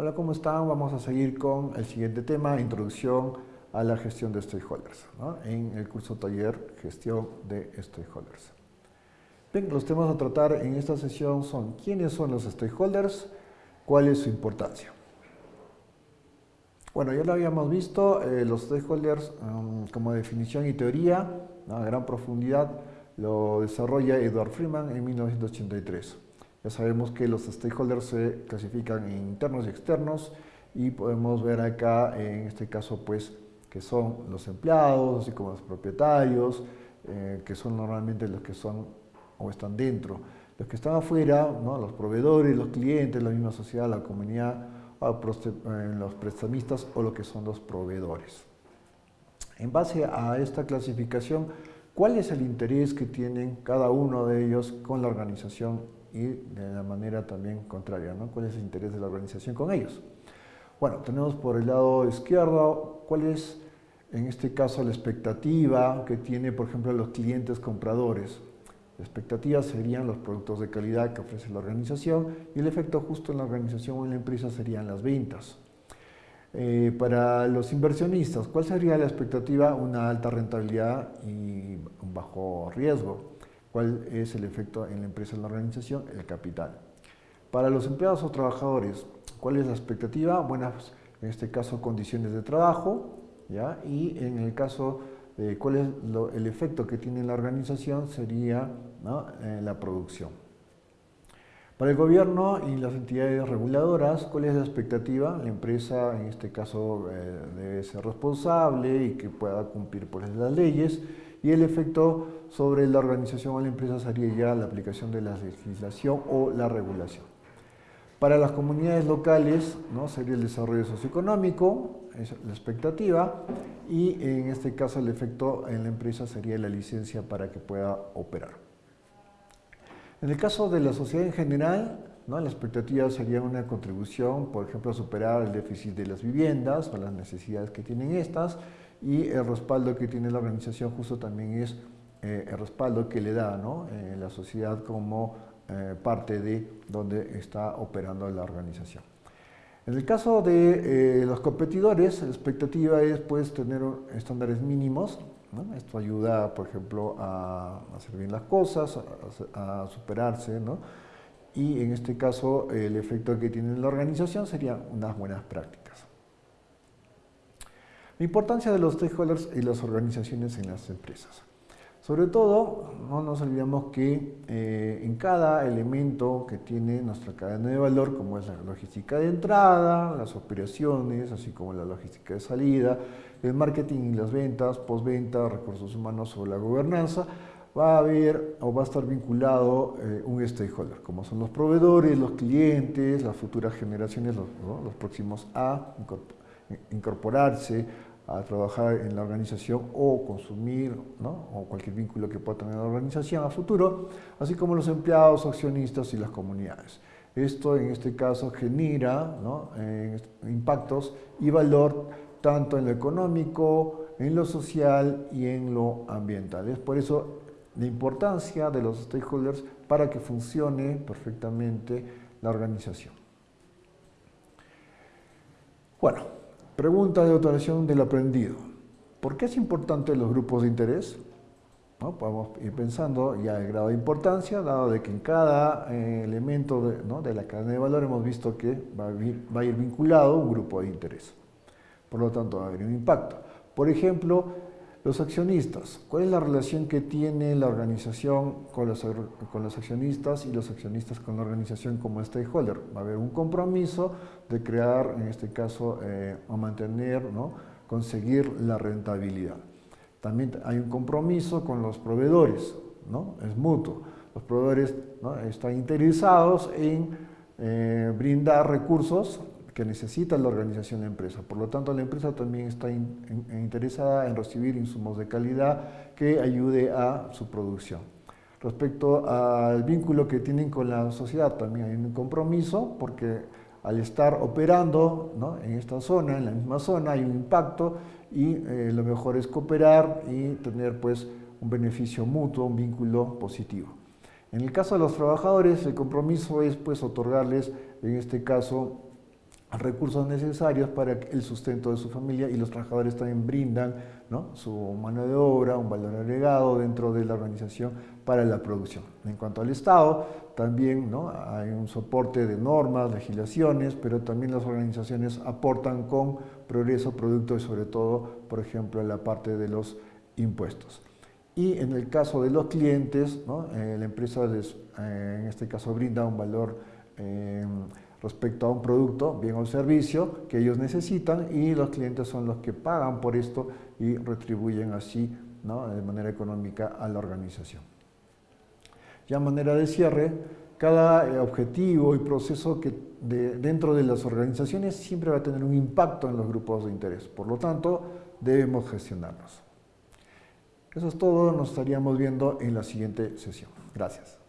Hola, ¿cómo están? Vamos a seguir con el siguiente tema, introducción a la gestión de stakeholders, en el curso taller Gestión de Stakeholders. Bien, los temas a tratar en esta sesión son quiénes son los stakeholders, cuál es su importancia. Bueno, ya lo habíamos visto, eh, los stakeholders um, como definición y teoría, a gran profundidad, lo desarrolla Edward Freeman en 1983. Ya sabemos que los stakeholders se clasifican en internos y externos y podemos ver acá, en este caso, pues, que son los empleados, así como los propietarios, eh, que son normalmente los que son o están dentro. Los que están afuera, ¿no? los proveedores, los clientes, la misma sociedad, la comunidad, eh, los prestamistas o lo que son los proveedores. En base a esta clasificación, ¿cuál es el interés que tienen cada uno de ellos con la organización y de la manera también contraria, ¿no? ¿Cuál es el interés de la organización con ellos? Bueno, tenemos por el lado izquierdo cuál es, en este caso, la expectativa que tiene, por ejemplo, los clientes compradores. La expectativa serían los productos de calidad que ofrece la organización y el efecto justo en la organización o en la empresa serían las ventas. Eh, para los inversionistas, ¿cuál sería la expectativa? Una alta rentabilidad y un bajo riesgo. ¿Cuál es el efecto en la empresa, en la organización? El capital. Para los empleados o trabajadores, ¿cuál es la expectativa? Buenas, en este caso, condiciones de trabajo, ¿ya? y en el caso de cuál es el efecto que tiene la organización, sería eh, la producción. Para el gobierno y las entidades reguladoras, ¿cuál es la expectativa? La empresa, en este caso, eh, debe ser responsable y que pueda cumplir por las leyes y el efecto sobre la organización o la empresa sería ya la aplicación de la legislación o la regulación. Para las comunidades locales ¿no? sería el desarrollo socioeconómico, es la expectativa, y en este caso el efecto en la empresa sería la licencia para que pueda operar. En el caso de la sociedad en general, ¿no? la expectativa sería una contribución, por ejemplo, a superar el déficit de las viviendas o las necesidades que tienen estas, y el respaldo que tiene la organización justo también es eh, el respaldo que le da ¿no? Eh, la sociedad como eh, parte de donde está operando la organización. En el caso de los competidores, la expectativa es pues, tener estándares mínimos. Esto ayuda, por ejemplo, a, hacer bien las cosas, a, superarse. ¿no? Y en este caso, el efecto que tiene la organización serían unas buenas prácticas. La importancia de los stakeholders y las organizaciones en las empresas. Sobre todo, no nos olvidemos que eh, en cada elemento que tiene nuestra cadena de valor, como es la logística de entrada, las operaciones, así como la logística de salida, el marketing y las ventas, postventa, recursos humanos o la gobernanza, va a haber o va a estar vinculado eh, un stakeholder, como son los proveedores, los clientes, las futuras generaciones, los, los próximos a incorporarse a trabajar en la organización o consumir, ¿no? o cualquier vínculo que pueda tener la organización a futuro, así como los empleados, accionistas y las comunidades. Esto en este caso genera ¿no? eh, impactos y valor tanto en lo económico, en lo social y en lo ambiental. Es por eso la importancia de los stakeholders para que funcione perfectamente la organización. Bueno, Pregunta de autoración del aprendido. ¿Por qué es importante los grupos de interés? ¿No? Podemos ir pensando ya el grado de importancia, dado de que en cada eh, elemento de, la cadena de valor hemos visto que va a ir vinculado un grupo de interés. Por lo tanto, va a haber un impacto. Por ejemplo, los accionistas, ¿cuál es la relación que tiene la organización con los, con los, accionistas y los accionistas con la organización como stakeholder? Va a haber un compromiso de crear, en este caso, eh, o mantener, ¿no? conseguir la rentabilidad. También hay un compromiso con los proveedores, ¿no? es mutuo. Los proveedores ¿no? están interesados en eh, brindar recursos que necesita la organización de empresa. Por lo tanto, la empresa también está interesada en recibir insumos de calidad que ayude a su producción. Respecto al vínculo que tienen con la sociedad, también hay un compromiso porque al estar operando en esta zona, en la misma zona, hay un impacto y eh, lo mejor es cooperar y tener pues un beneficio mutuo, un vínculo positivo. En el caso de los trabajadores, el compromiso es pues otorgarles, en este caso, recursos necesarios para el sustento de su familia y los trabajadores también brindan su mano de obra, un valor agregado dentro de la organización para la producción. En cuanto al Estado, también hay un soporte de normas, legislaciones, pero también las organizaciones aportan con progreso, producto y sobre todo, por ejemplo, la parte de los impuestos. Y en el caso de los clientes, eh, la empresa eh, en este caso brinda un valor eh, respecto a un producto, bien o servicio que ellos necesitan y los clientes son los que pagan por esto y retribuyen así de manera económica a la organización. Ya manera de cierre, cada objetivo y proceso que dentro de las organizaciones siempre va a tener un impacto en los grupos de interés, por lo tanto debemos gestionarlos. Eso es todo, nos estaríamos viendo en la siguiente sesión. Gracias.